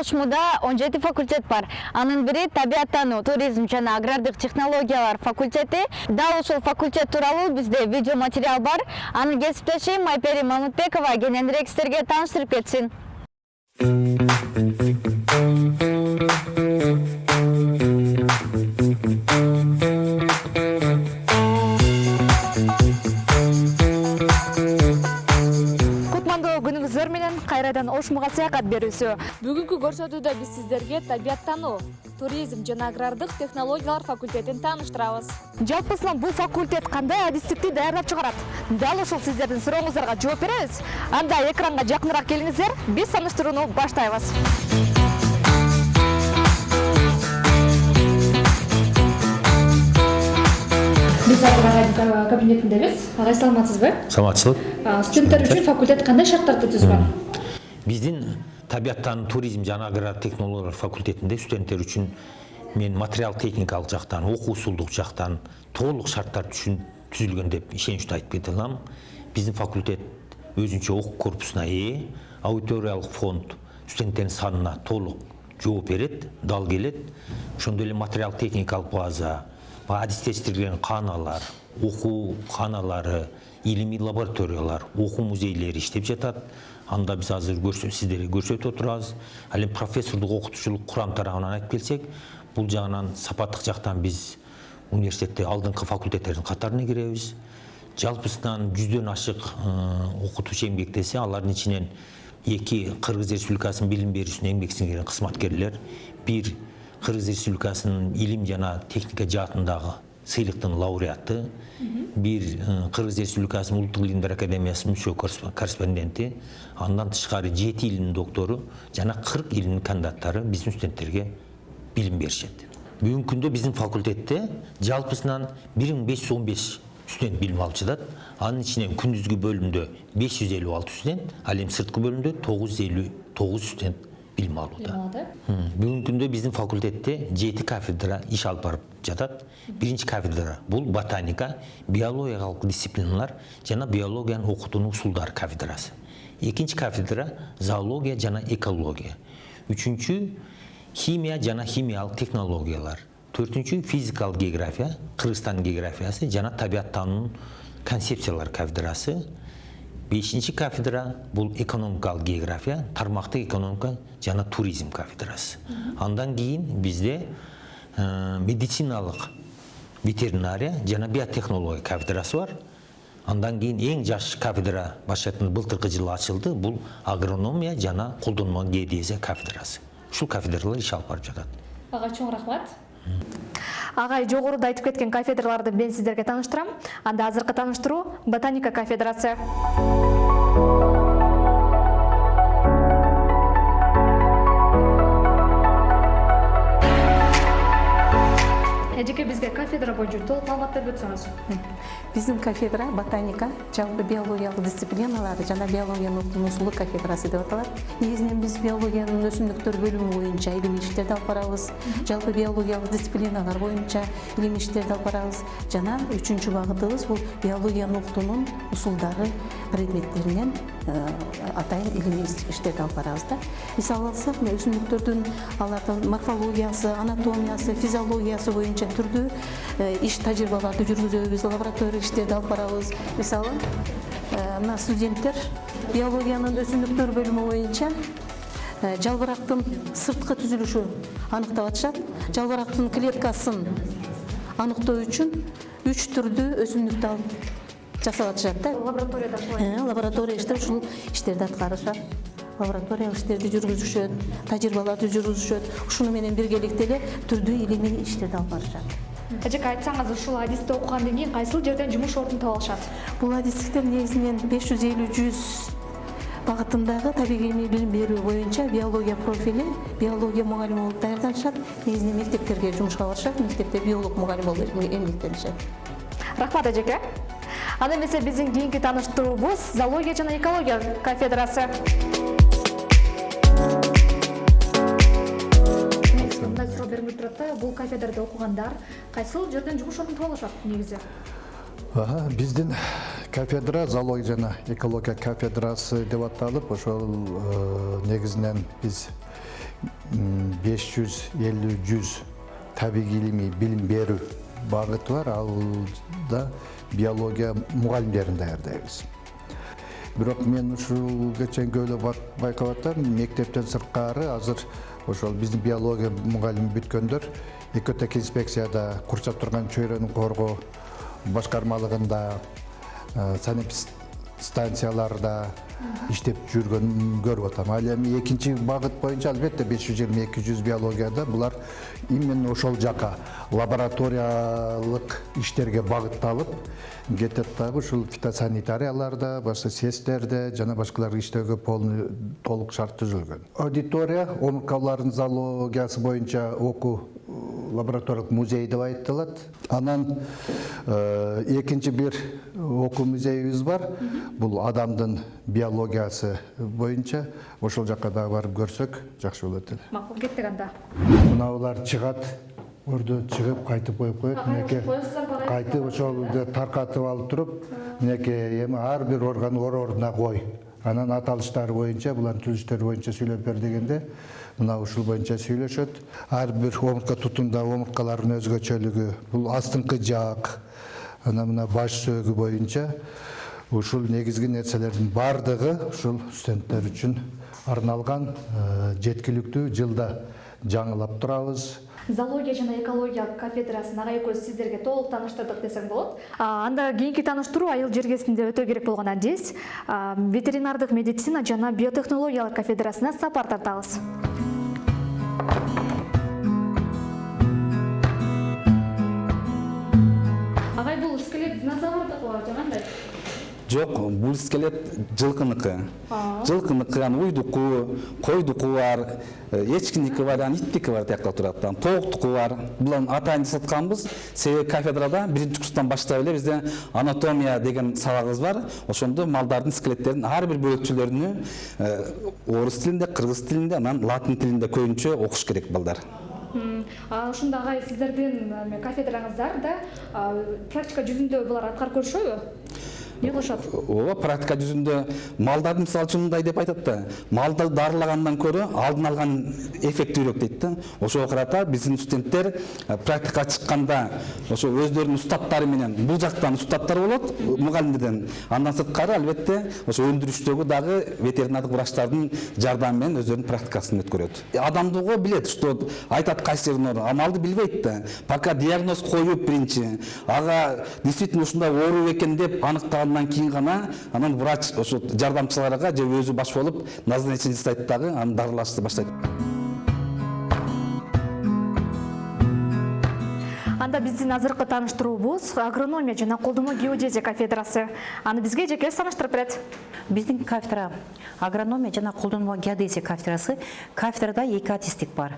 ошмуда он жети факультет бар. Анын бири табияттануу туризм жана агрардык технологиялар факультети. Дал ушул факультет тууралуу бизде видео материал бар. Анын кесиптешим айпери мамытбекова. Кененирээк сиздерге тааныштырып кетсин ошмуга саякат берүүсү. Бүгүнкү көрсөтүүдө биз сиздерге табияттануу туризм жана агрардык технологиялар факультетин тааныштырабыз. Жалпысынан бул факультет кандай адистикти даярдап чыгарат? Дал ушул сиздердин сурооңуздарга жооп беребиз. Анда экранга жакыныраак келиңиздер биз таныштырууну баштайбыз. Биз азыр агайдын кабинетиндебиз. Агай саламатсызбы? Саламатчылык студенттер үчүн факультет кандай шарттарды түзгөн биздин табияттан туризм жана аграр технологиялар факультетинде студенттер үчүн мен материал техникалык жактан окуу усулдук жактан толук шарттар түшүн түзүлгөн деп ишеничтүү айтып кете алам биздин факультет өзүнчө окуу корпусуна ээ аудиториялык фонд студенттердин санына толук жооп берет дал келет ошондой эле материал техникалык база адистештирилген кааналар окуу кааналары илимий лабораториялар окуу музейлери иштеп жатат анда биз азыр сиздерге көрсөтүп отурабыз ал эми профессордук окутуучулук курам тарабынан айтып келсек бул жагынан сапаттык жактан биз университетте алдыңкы факультеттердин катарына киребиз жалпысынан жүздөн ашык окутуучу эмгектесе алардын ичинен эки кыргыз республикасынын билим берүүсүнө эмгек сиңирген кызматкерлер бир кыргыз республикасынын илим жана техника жаатындагы сыйлыктын лауреаты бир кыргыз республикасынын улуттук илимдер академиясынын мүчө корреспонденти андан тышкары жети илимдин доктору жана кырк илимдин кандидаттары биздин студенттерге билим беришет. Бүгүнкү күндө биздин факультетте жалпысынан бир миң беш жүз он беш студент билим алып жатат анын ичинен күндүзгү бөлүмдө беш жүз элүү алты студент ал эми сырткы бөлүмдө тогуз жүз элүү тогуз студент билим алууда бүгүнкү күндө биздин факультетте жети кафедра иш алып барып жатат биринчи кафедра бул ботаника биологиялык дисциплиналар жана биологиянын окутуунун усулдары кафедрасы экинчи кафедра зоология жана экология үчүнчү химия жана химиялык технологиялар төртүнчү физикалык география кыргызстандын географиясы жана табияттануунун концепциялар кафедрасы бешинчи кафедра бул экономикалык география тармактык экономика жана туризм кафедрасы андан кийин бизде медициналык ветеринария жана биотехнология кафедрасы бар андан кийин эң жаш кафедра башкачтын былтыркы жылы ачылды бул агрономия жана колдонмо геодезия кафедрасы ушул кафедралар иш алып барып жатат ага чоң рахмат агай жогоруда айтып кеткен кафедраларды мен сиздерге тааныштырам анда азыркы тааныштыруу ботаника кафедрасы. Эжеке бизге кафедра боюнча толук маалымат берип өтсөңүз биздин кафедра ботаника жалпы биологиялык дисциплиналар жана биологиянын окуунун усулу кафедрасы деп аталат негизинен биз биологиянын өсүмдүктөр бөлүмү боюнча илимий иштерди алып барабыз жалпы биологиялык дисциплиналар боюнча илимий иштерди алып барабыз жана үчүнчү багытыбыз бул биологиянын окутуунун усулдары предметтеринен. Атайын илимий иштерди алып барабыз да мисалы алсак мына өсүмдүктөрдүн алардын морфологиясы анатомиясы физиологиясы боюнча түрдүү иш тажрыйбаларды жүргүзөбүз лаборатория иштерди алып барабыз мисалы мына студенттер биологиянын өсүмдүктөр бөлүмү боюнча жалбырактын сырткы түзүлүшү аныктап атышат жалбырактын клеткасын аныктоо үчүн үч түрдүү өсүмдүктү алып жасап атышат да лабораторияда лаборатория иштер ушул иштерди аткарышат лабораториялык иштерди жүргүзүшөт тажрыйбаларды жүргүзүшөт ушуну менен биргеликте эле түрдүү илимий иштерди алып барышат эжеке айтсаңыз ушул адисти окугандан кийин кайсыл жерден жумуш ордун таба алышат бул адистиктер негизинен беш жүз элүү жүз багытындагы табигый билим берүү боюнча биология профили биология мугалими болуп даярданышат негизинен мектептерге жумушка барышат мектепте биолог мугалим болуп эмгектенишет рахмат эжеке анда эмесе биздин кийинки тааныштыруубуз зоология жана экология кафедрасы. Мындай суроо берилип турат да бул кафедрада окугандар кайсыл жерден жумуш ордун таба алышат негизи биздин кафедра зоология жана экология кафедрасы деп аталып ошол негизинен биз беш жүз элүү жүз табигый илимий билим берүү багыты бар. Ал да биология мугалимдерин даярдайбыз бирок мен ушул кеченки эле байкап атам мектептен сырткары азыр ошол биздин биология мугалими бүткөндөр экотек инспекцияда курчап турган чөйрөнү коргоо башкармалыгында станцияларда иштеп жүргөнүн көрүп атам. Ал эми экинчи багыт боюнча албетте беш жүз жыйырма эки жүз биологияда булар именно ошол жака. Лабораториялык иштерге багытталып кетет дагы ушул фитосанитарияларда башка сэстерде жана башкалар иштөөгө полный толук шарт түзүлгөн. Аудитория омурткалардын зоологиясы боюнча окуу лабораториялык музей деп айтылат анан экинчи бир окуу музейибиз бар. Бул адамдын биологиясы боюнча ошол жака дагы барып көрсөк жакшы болот эле. Макул кеттик анда. Мынабулар чыгат өрдө чыгып кайтып коюп коет. Мынеке кайтып ошол таркатып алып туруп мынеке эми ар бир орган ор ордуна кой. Анан аталыштары боюнча булардын түзүлүштөрү боюнча сүйлөп бер дегенде мына ушул боюнча сүйлөшөт. Ар бир омуртка тутумда омурткалардын өзгөчөлүгү бул астыңкы жаак анан мына баш сөөгү боюнча ушул негизги нерселердин баардыгы ушул студенттер үчүн арналган жеткиликтүү жылда жаңылап турабыз. Зоология жана экология кафедрасын ага экөөбүз сиздерге толук тааныштырдык десем болот. Анда кийинки тааныштыруу айыл жергесинде өтө керек болгон адис. Ветеринардык медицина жана биотехнологиялар кафедрасына сапар тартабыз жок бул скелет жылкыныкы жылкыныкы анан уйдуку койдуку бар эчкиники бар анан иттики бар тияктап турат анан тооктуку бар. Бул атайын жасатканбыз себеби кафедрада биринчи курстан баштап эле бизде анатомия деген сабагыбыз бар. Ошондо малдардын скелеттеринин ар бир бөлүкчөлөрүнү орус тилинде кыргыз тилинде анан латын тилинде көбүнчө окуш керек балдар. Ушунда агай сиздердин кафедраңыздар да практика жүзүндө булар аткарып көрүшөбү эмне кылышат ооба практика жүзүндө малдарды мисалы үчүн мындай деп айтат да малды дарылагандан көрө алдын алган эффектүүрөөк дейт да. Ошого карата биздин студенттер практикага чыкканда ошо өздөрүнүн устаттары менен бул жактан устаттар болот мугалимдерден андан сырткары албетте ошо өндүрүштөгү дагы ветеринардык врачтардын жардамы менен өздөрүнүн практикасын өткөрөт адамды билет что айтат кайсы жерин оору а малды билбейт да. Пока диагноз коюп биринчи ага действительно ушундай оору экен деп аныктаган андан кийин гана анан врач ошо жардамчыларга же өзү баш болуп назначение жасайт дагы анан дарылашты баштайт биздин азыркы тааныштыруубуз агрономия жана колдонмо геодезия кафедрасы. Аны бизге жеке тааныштырып берет. Биздин кафедра агрономия жана колдонмо геодезия кафедрасы кафедрада эки адистик бар.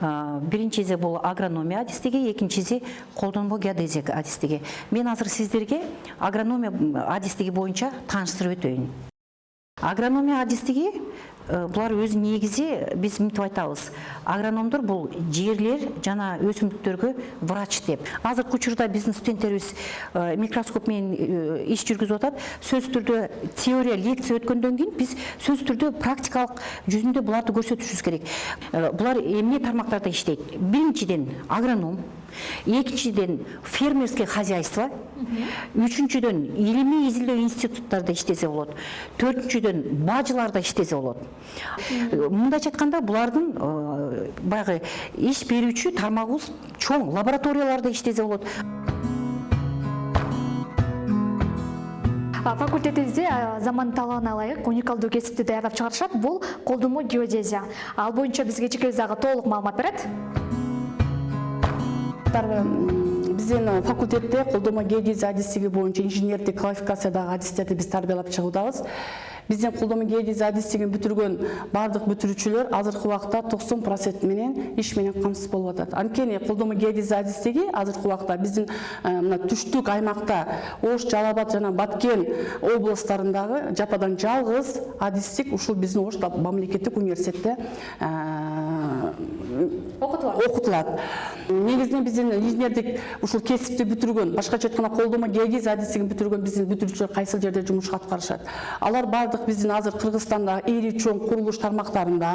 Биринчиси бул агрономия адистиги экинчиси колдонмо геодезия адистиги мен азыр сиздерге агрономия адистиги боюнча тааныштырып өтөйүн агрономия адистиги булар өзү негизи биз мынтип айтабыз агрономдор бул жерлер жана өсүмдүктөргө врач деп. Азыркы учурда биздин студенттерибиз микроскоп менен иш жүргүзүп атат сөзсүз түрдө теория лекция өткөндөн кийин биз сөзсүз түрдө практикалык жүзүндө буларды көрсөтүшүбүз керек. Булар эмне тармактарда иштейт биринчиден агроном. Экинчиден фермерский хозяйство. Үчүнчүдөн илимий изилдөө институттарда иштесе болот. Төртүнчүдөн бажыларда иштесе болот. Мындайча айтканда булардын баягы иш берүүчү тармагыбыз чоң лабораторияларда иштесе болот. Факультетибизде заман талабына ылайык уникалдуу кесипти даярдап чыгарышат. Бул колдонмо геодезия. Ал боюнча бизге жекебиз дагы толук маалымат берет биздин факультетте колдонмо геодезия адистиги боюнча инженердик квалификациядагы адистерди биз тарбиялап чыгуудабыз биздин колдонмо геодезия адистигин бүтүргөн баардык бүтүрүүчүлөр азыркы убакта токсон процент менен иш менен камсыз болуп атат анткени колдонмо геодезия адистиги азыркы убакта биздин мына түштүк аймакта ош жалал абад жана баткен областтарындагы жападан жалгыз адистик ушул биздин ош мамлекеттик университетте окутулат. окутулат. Негизинен биздин инженердик ушул кесипти бүтүргөн башкача айтканда колдонмо геодезия адистигин бүтүргөн биздин бүтүрүүчүлөр кайсыл жерде жумуш аткарышат алар баардык биздин азыр кыргызстандагы ири чоң курулуш тармактарында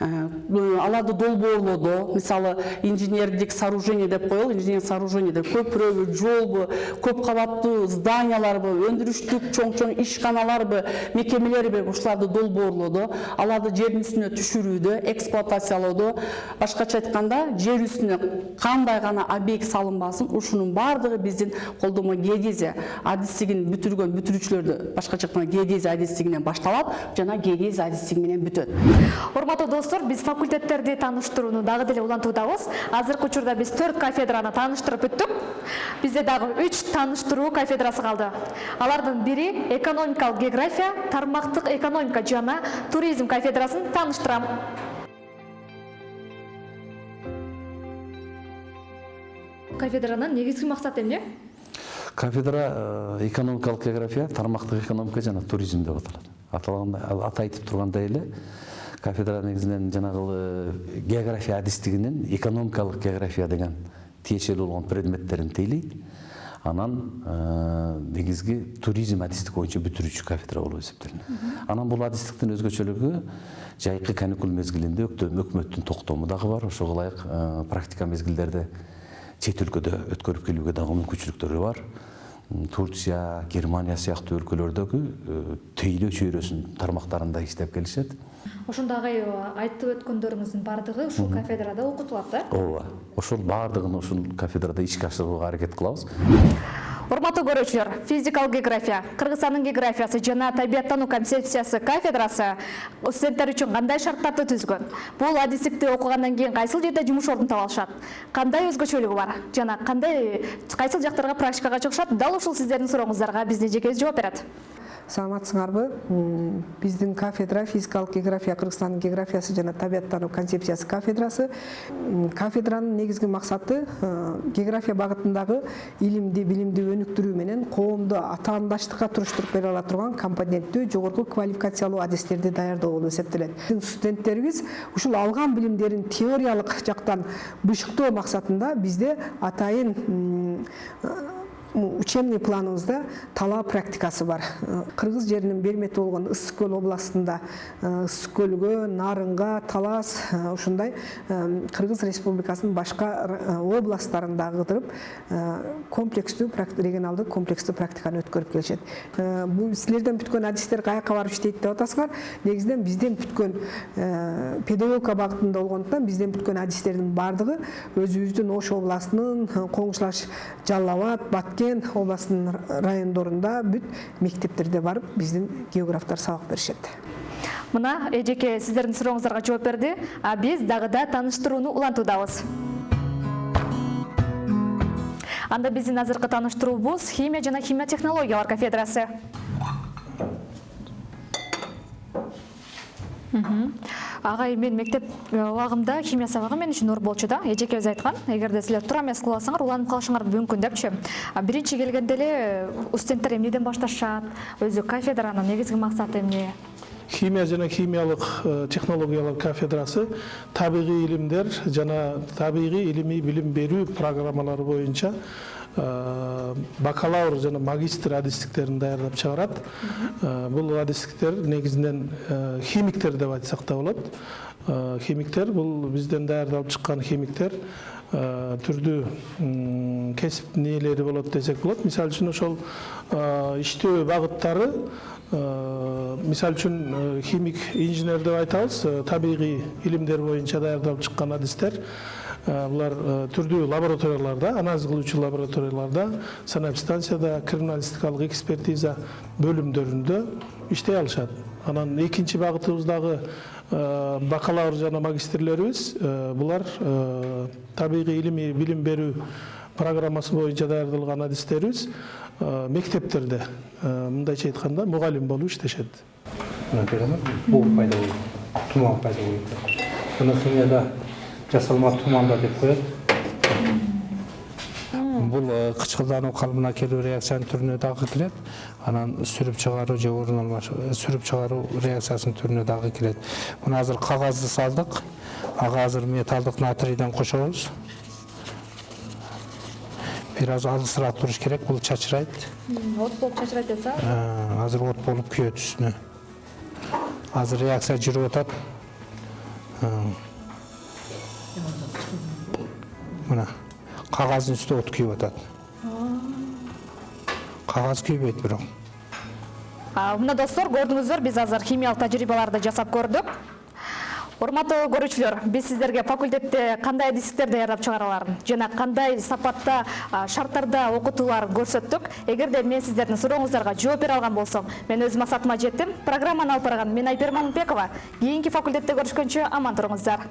аларды долбоорлоодо мисалы инженердик сооружение деп коелу инженердик сооружение деп. Көпүрөбү жолбу көп кабаттуу зданияларбы өндүрүштүк чоң чоң ишканаларбы мекемелерби ушуларды долбоорлоодо аларды жердин үстүнө түшүрүүдө эксплуатациялоодо башкача айтканда жер үстүнө кандай гана объект салынбасын ушунун баардыгы биздин колдонмо геодезия. Адистигин бүтүргөн бүтүрүүчүлөрдү башкача айтканда геодезия адистигинен башталат жана геодезия адистиги менен бүтөт урматтуу достор биз факультеттерди тааныштырууну дагы деле улантуудабыз азыркы учурда биз төрт кафедраны тааныштырып бүттүк бизде дагы үч тааныштыруу кафедрасы калды алардын бири экономикалык география тармактык экономика жана туризм кафедрасын тааныштырам кафедранын негизги максаты эмне кафедра э, экономикалык география тармактык экономика жана туризм деп аталат аталгандай аты айтып тургандай эле кафедра негизинен жанагы география адистигинин экономикалык география деген тиешелүү болгон предметтерин тейлейт анан э, негизги туризм адистик боюнча бүтүрүүчү кафедра болуп эсептелинет анан бул адистиктин өзгөчөлүгү жайкы каникул мезгилинде өкмөттүн токтому дагы бар. Ошого ылайык э, практика мезгилдерде чет өлкөдө өткөрүп келүүгө дагы мүмкүнчүлүктөрү бар. Турция германия сыяктуу өлкөлөрдөгү э, тейлөө чөйрөсүнүн тармактарында иштеп келишет ошондагы айтып өткөндөрүңүздүн баардыгы ушул кафедрада окутулат да? Ооба ошол баардыгын ушул кафедрада ишке ашырууга аракет кылабыз. Урматтуу көрүүчүлөр физикалык география кыргызстандын географиясы жана табияттануу концепциясы кафедрасы студенттер үчүн кандай шарттарды түзгөн бул адистикти окугандан кийин кайсыл жерде жумуш ордун таба алышат кандай өзгөчөлүгү бар? Жана кандай кайсыл жактарга практикага чыгышат дал ушул сиздердин сурооңуздарга биздин жекебиз жооп берет саламатсыңарбы биздин кафедра физикалык география кыргызстандын географиясы жана табияттануу концепциясы кафедрасы. М, кафедранын негизги максаты э, география багытындагы илимди билимди өнүктүрүү менен коомду атаандаштыкка туруштуруп бере ала турган компоненттүү жогорку квалификациялуу адистерди даярдоо болуп эсептелет студенттерибиз ушул алган билимдерин теориялык жактан бышыктоо максатында бизде атайын учебный планыбызда талаа практикасы бар. Э, кыргыз жеринин бермети болгон ысык көл областында э, ысык көлгө нарынга талас э, ушундай кыргыз республикасынын башка областтарында кыдырып комплекстүү регионалдык комплекстүү практиканы өткөрүп келишет. Бул силерден бүткөн адистер каяка барып иштейт деп атасыңар негизинен бизден бүткөн педагогика багытында болгондуктан бизден бүткөн адистердин баардыгы өзүбүздүн ош областынын коңшулаш жалал абад баткен областынын райондорунда бүт мектептерде барып биздин географтар сабак беришет мына эжеке сиздердин сурооңуздарга жооп берди а биз дагы да тааныштырууну улантуудабыз анда биздин азыркы тааныштыруубуз химия жана химия технологиялар кафедрасы. Агай мен мектеп э, убагымда химия сабагы мен үчүн оор болчу да эжекебиз айткан эгерде силер туура эмес кылып алсаңар уланып калышыңар мүмкүн депчи. Биринчи келгенде эле э, студенттер эмнеден башташат өзү кафедранын негизги максаты эмне? Химия жана химиялык э, технологиялар кафедрасы табигый илимдер жана табигый илимий билим берүү программалары боюнча бакалавр жана магистр адистиктерин даярдап чыгарат Э, бул адистиктер негизинен э, химиктер деп айтсак да болот Э, химиктер бул бизден даярдалып чыккан химиктер э, түрдүү м, кесип ээлери болот десек болот мисалы үчүн ошол э, иштөө багыттары Э, мисалы үчүн э, химик инженер деп айтабыз э, табигый илимдер боюнча даярдалып чыккан адистер Булар э, түрдүү лабораторияларда анализ кылуучу лабораторияларда санэпстанцияда криминалистикалык экспертиза бөлүмдөрүндө иштей алышат анан экинчи багытыбыз дагы э, бакалавр жана магистрлерибиз булар табигый илимий билим берүү программасы боюнча даярдалган адистерибиз мектептерде мындайча айтканда мугалим болуп иштешет мына буу пайда болот туман пайда болот буну химияда жасалма тумандар деп коет бул э, кычкылдануу калыбына келүү реакциянын түрүнө дагы кирет анан сүрүп чыгаруу же орун алмаш сүрүп чыгаруу реакциясынын түрүнө дагы кирет мына азыр кагазды салдык ага азыр металлдык натрийден кошобуз бир аз алысыраак туруш керек бул чачырайт от болуп чачырайт атса Ә, азыр от болуп күйөт үстүнө азыр реакция жүрүп атат кагаздын үстү от күйүп атат. Кагаз күйбөйт бирок. Мына достор көрдүңүздөр биз азыр химиялык тажрыйбаларды жасап көрдүк. Урматтуу көрүүчүлөр биз сиздерге факультетте кандай дисктер даярдап чыгараларын жана кандай сапатта шарттарда окутууларын көрсөттүк. Эгерде мен сиздердин сурооңуздарга жооп бере алган болсом мен өз максатыма жеттим. Программаны алып барган мен айпер мамытбекова кийинки факультетте көрүшкөнчө аман туруңуздар